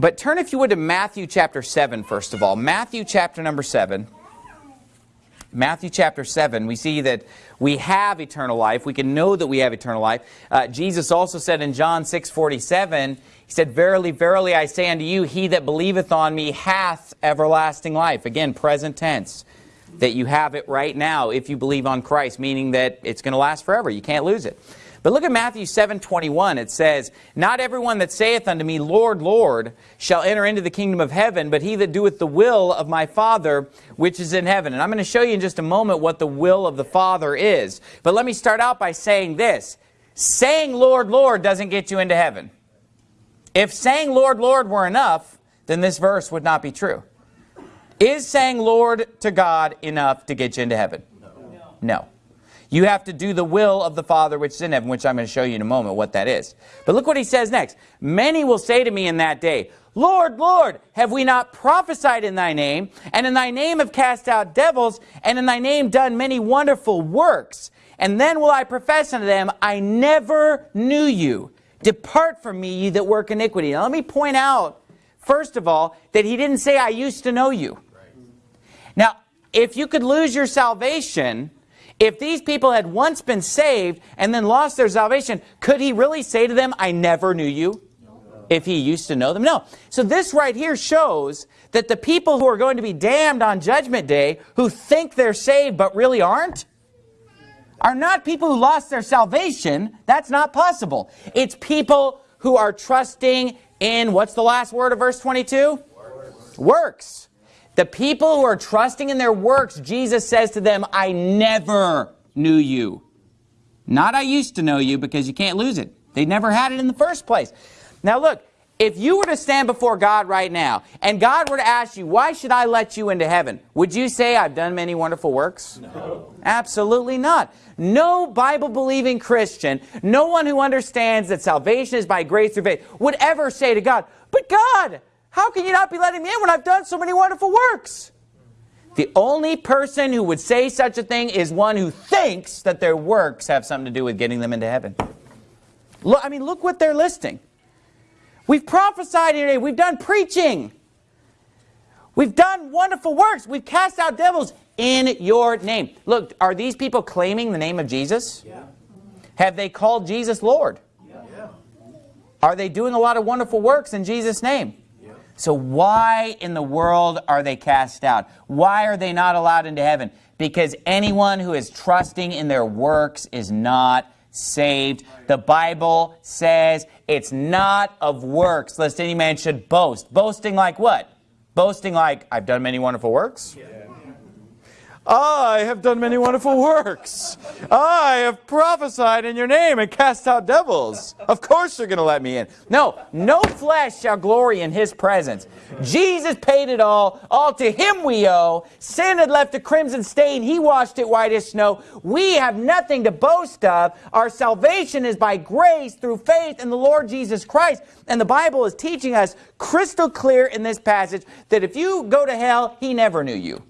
But turn, if you would, to Matthew chapter 7, first of all. Matthew chapter number 7. Matthew chapter 7, we see that we have eternal life. We can know that we have eternal life. Uh, Jesus also said in John 6, 47, He said, Verily, verily, I say unto you, he that believeth on me hath everlasting life. Again, present tense. That you have it right now if you believe on Christ, meaning that it's going to last forever. You can't lose it. But look at Matthew 7, 21. It says, Not everyone that saith unto me, Lord, Lord, shall enter into the kingdom of heaven, but he that doeth the will of my Father which is in heaven. And I'm going to show you in just a moment what the will of the Father is. But let me start out by saying this. Saying Lord, Lord doesn't get you into heaven. If saying Lord, Lord were enough, then this verse would not be true. Is saying Lord to God enough to get you into heaven? No. no. You have to do the will of the Father which is in heaven, which I'm going to show you in a moment what that is. But look what he says next. Many will say to me in that day, Lord, Lord, have we not prophesied in thy name, and in thy name have cast out devils, and in thy name done many wonderful works? And then will I profess unto them, I never knew you. Depart from me, ye that work iniquity. Now let me point out, first of all, that he didn't say, I used to know you. Now, if you could lose your salvation if these people had once been saved and then lost their salvation, could he really say to them, I never knew you? If he used to know them? No. So this right here shows that the people who are going to be damned on Judgment Day, who think they're saved but really aren't, are not people who lost their salvation. That's not possible. It's people who are trusting in, what's the last word of verse 22? Works. Works. The people who are trusting in their works, Jesus says to them, I never knew you. Not I used to know you because you can't lose it. They never had it in the first place. Now look, if you were to stand before God right now and God were to ask you, why should I let you into heaven? Would you say, I've done many wonderful works? No. Absolutely not. No Bible-believing Christian, no one who understands that salvation is by grace through faith, would ever say to God, but God, how can you not be letting me in when I've done so many wonderful works? The only person who would say such a thing is one who thinks that their works have something to do with getting them into heaven. Look, I mean, look what they're listing. We've prophesied today. We've done preaching. We've done wonderful works. We've cast out devils in your name. Look, are these people claiming the name of Jesus? Yeah. Have they called Jesus Lord? Yeah. Are they doing a lot of wonderful works in Jesus' name? So why in the world are they cast out? Why are they not allowed into heaven? Because anyone who is trusting in their works is not saved. The Bible says it's not of works, lest any man should boast. Boasting like what? Boasting like, I've done many wonderful works? Yeah. I have done many wonderful works. I have prophesied in your name and cast out devils. Of course you're going to let me in. No, no flesh shall glory in his presence. Jesus paid it all. All to him we owe. Sin had left a crimson stain. He washed it white as snow. We have nothing to boast of. Our salvation is by grace through faith in the Lord Jesus Christ. And the Bible is teaching us crystal clear in this passage that if you go to hell, he never knew you.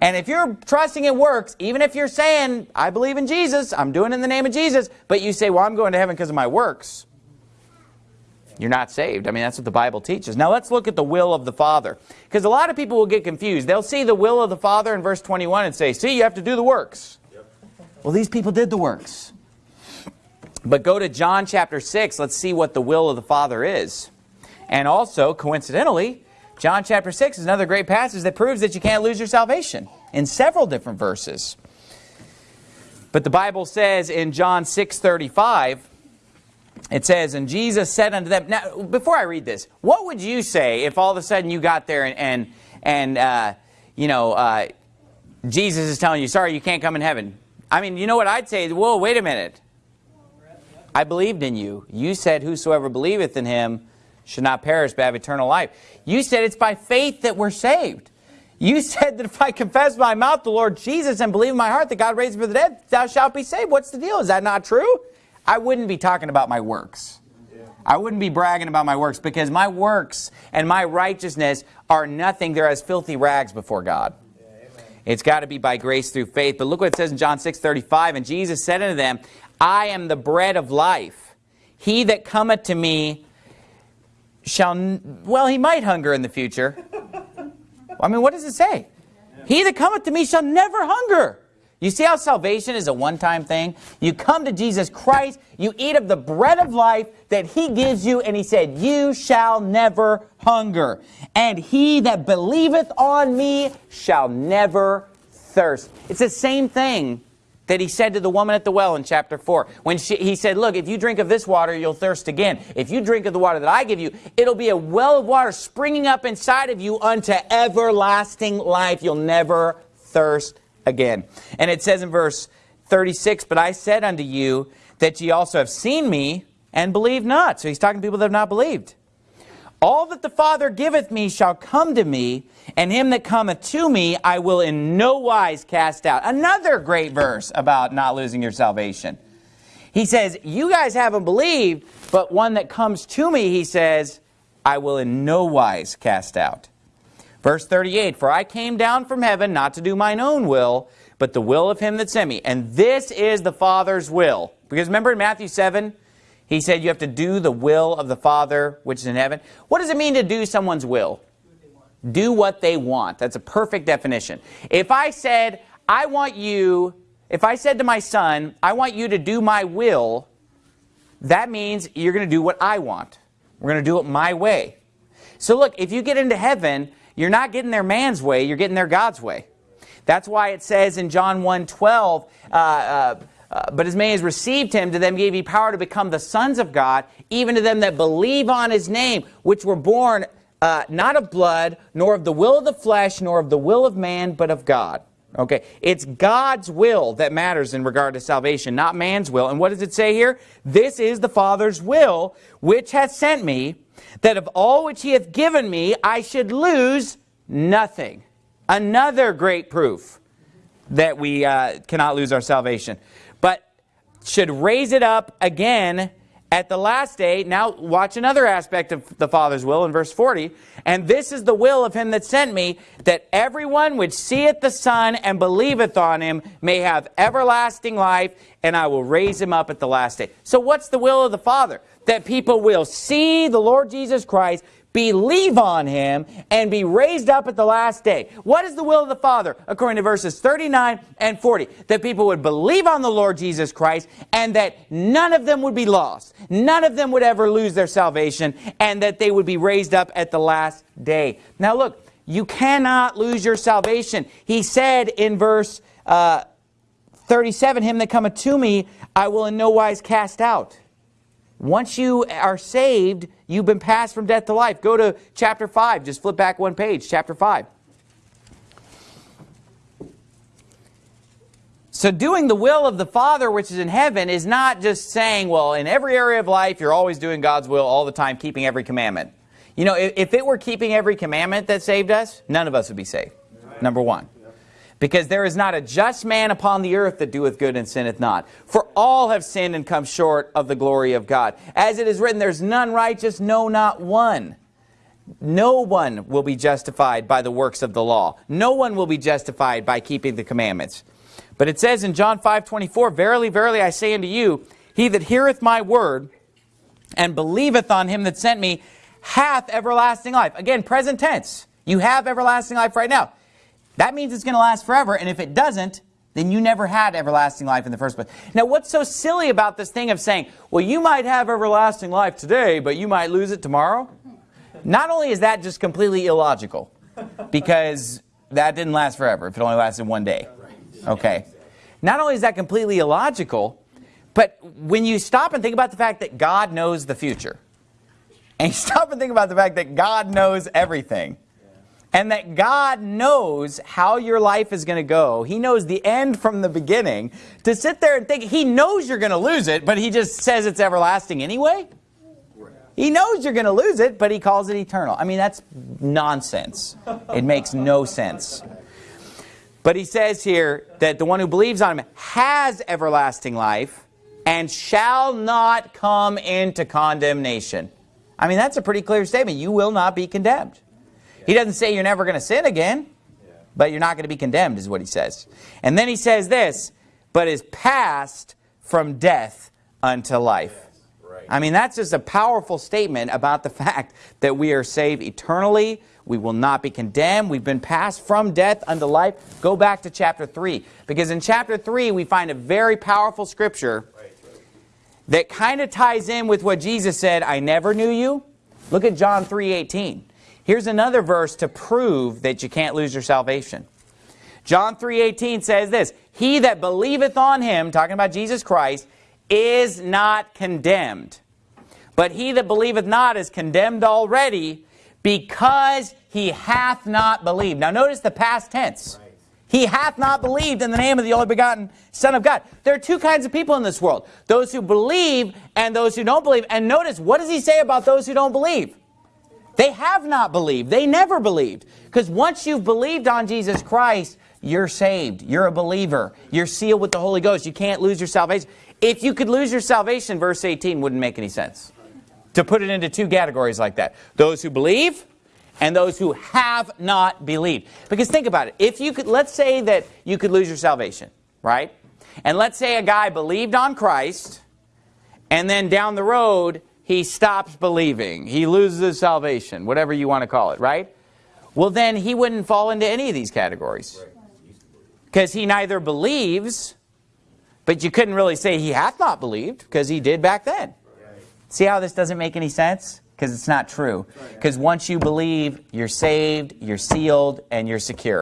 And if you're trusting it works, even if you're saying, I believe in Jesus, I'm doing it in the name of Jesus, but you say, well, I'm going to heaven because of my works, you're not saved. I mean, that's what the Bible teaches. Now let's look at the will of the Father. Because a lot of people will get confused. They'll see the will of the Father in verse 21 and say, see, you have to do the works. Yep. Well, these people did the works. But go to John chapter 6. Let's see what the will of the Father is. And also, coincidentally, John chapter 6 is another great passage that proves that you can't lose your salvation in several different verses. But the Bible says in John 6.35, it says, And Jesus said unto them, now before I read this, what would you say if all of a sudden you got there and, and, and uh, you know, uh, Jesus is telling you, sorry, you can't come in heaven. I mean, you know what I'd say? Whoa, wait a minute. I believed in you. You said, whosoever believeth in him should not perish but have eternal life. You said it's by faith that we're saved. You said that if I confess my mouth the Lord Jesus and believe in my heart that God raised him from the dead, thou shalt be saved. What's the deal? Is that not true? I wouldn't be talking about my works. I wouldn't be bragging about my works because my works and my righteousness are nothing. They're as filthy rags before God. It's got to be by grace through faith. But look what it says in John 6, 35. And Jesus said unto them, I am the bread of life. He that cometh to me shall, well, he might hunger in the future. I mean, what does it say? He that cometh to me shall never hunger. You see how salvation is a one-time thing? You come to Jesus Christ, you eat of the bread of life that he gives you, and he said, you shall never hunger. And he that believeth on me shall never thirst. It's the same thing that he said to the woman at the well in chapter 4. When she, he said, look, if you drink of this water, you'll thirst again. If you drink of the water that I give you, it'll be a well of water springing up inside of you unto everlasting life. You'll never thirst again. And it says in verse 36, But I said unto you that ye also have seen me and believe not. So he's talking to people that have not believed. All that the Father giveth me shall come to me, and him that cometh to me I will in no wise cast out. Another great verse about not losing your salvation. He says, you guys haven't believed, but one that comes to me, he says, I will in no wise cast out. Verse 38, For I came down from heaven not to do mine own will, but the will of him that sent me. And this is the Father's will. Because remember in Matthew 7, he said you have to do the will of the Father which is in heaven. What does it mean to do someone's will? Do what they want. That's a perfect definition. If I said, I want you, if I said to my son, I want you to do my will, that means you're going to do what I want. We're going to do it my way. So look, if you get into heaven, you're not getting their man's way, you're getting their God's way. That's why it says in John 1, 12, uh, uh, uh, but as many as received him, to them gave he power to become the sons of God, even to them that believe on his name, which were born uh, not of blood, nor of the will of the flesh, nor of the will of man, but of God. Okay, it's God's will that matters in regard to salvation, not man's will. And what does it say here? This is the Father's will, which hath sent me, that of all which he hath given me, I should lose nothing. Another great proof that we uh, cannot lose our salvation. Should raise it up again at the last day, now watch another aspect of the Father's will in verse 40. And this is the will of him that sent me, that everyone which seeth the Son and believeth on him may have everlasting life, and I will raise him up at the last day. So what's the will of the Father? That people will see the Lord Jesus Christ, believe on him, and be raised up at the last day. What is the will of the Father? According to verses 39 and 40. That people would believe on the Lord Jesus Christ, and that none of them would be lost. None of them would ever lose their salvation, and that they would be raised up at the last day. Now look, you cannot lose your salvation. He said in verse uh, 37, Him that cometh to me, I will in no wise cast out. Once you are saved, you've been passed from death to life. Go to chapter 5. Just flip back one page, chapter 5. So doing the will of the Father which is in heaven is not just saying, well, in every area of life, you're always doing God's will all the time, keeping every commandment. You know, if, if it were keeping every commandment that saved us, none of us would be saved, number one. Because there is not a just man upon the earth that doeth good and sinneth not. For all have sinned and come short of the glory of God. As it is written, there's none righteous, no, not one. No one will be justified by the works of the law. No one will be justified by keeping the commandments. But it says in John 5, 24, Verily, verily, I say unto you, he that heareth my word and believeth on him that sent me hath everlasting life. Again, present tense. You have everlasting life right now. That means it's going to last forever, and if it doesn't, then you never had everlasting life in the first place. Now, what's so silly about this thing of saying, well, you might have everlasting life today, but you might lose it tomorrow? Not only is that just completely illogical, because that didn't last forever if it only lasted one day. Okay. Not only is that completely illogical, but when you stop and think about the fact that God knows the future, and you stop and think about the fact that God knows everything, and that God knows how your life is going to go. He knows the end from the beginning. To sit there and think, he knows you're going to lose it, but he just says it's everlasting anyway? He knows you're going to lose it, but he calls it eternal. I mean, that's nonsense. It makes no sense. But he says here that the one who believes on him has everlasting life and shall not come into condemnation. I mean, that's a pretty clear statement. You will not be condemned. He doesn't say you're never going to sin again, but you're not going to be condemned is what he says. And then he says this, but is passed from death unto life. I mean, that's just a powerful statement about the fact that we are saved eternally. We will not be condemned. We've been passed from death unto life. Go back to chapter 3. Because in chapter 3, we find a very powerful scripture that kind of ties in with what Jesus said, I never knew you. Look at John 3.18. Here's another verse to prove that you can't lose your salvation. John 3.18 says this, He that believeth on him, talking about Jesus Christ, is not condemned. But he that believeth not is condemned already because he hath not believed. Now notice the past tense. He hath not believed in the name of the only begotten Son of God. There are two kinds of people in this world. Those who believe and those who don't believe. And notice, what does he say about those who don't believe? They have not believed. They never believed. Because once you've believed on Jesus Christ, you're saved. You're a believer. You're sealed with the Holy Ghost. You can't lose your salvation. If you could lose your salvation, verse 18 wouldn't make any sense. To put it into two categories like that. Those who believe and those who have not believed. Because think about it. If you could, let's say that you could lose your salvation, right? And let's say a guy believed on Christ and then down the road he stops believing. He loses his salvation, whatever you want to call it, right? Well, then he wouldn't fall into any of these categories. Because he neither believes, but you couldn't really say he hath not believed because he did back then. See how this doesn't make any sense? Because it's not true. Because once you believe, you're saved, you're sealed, and you're secure.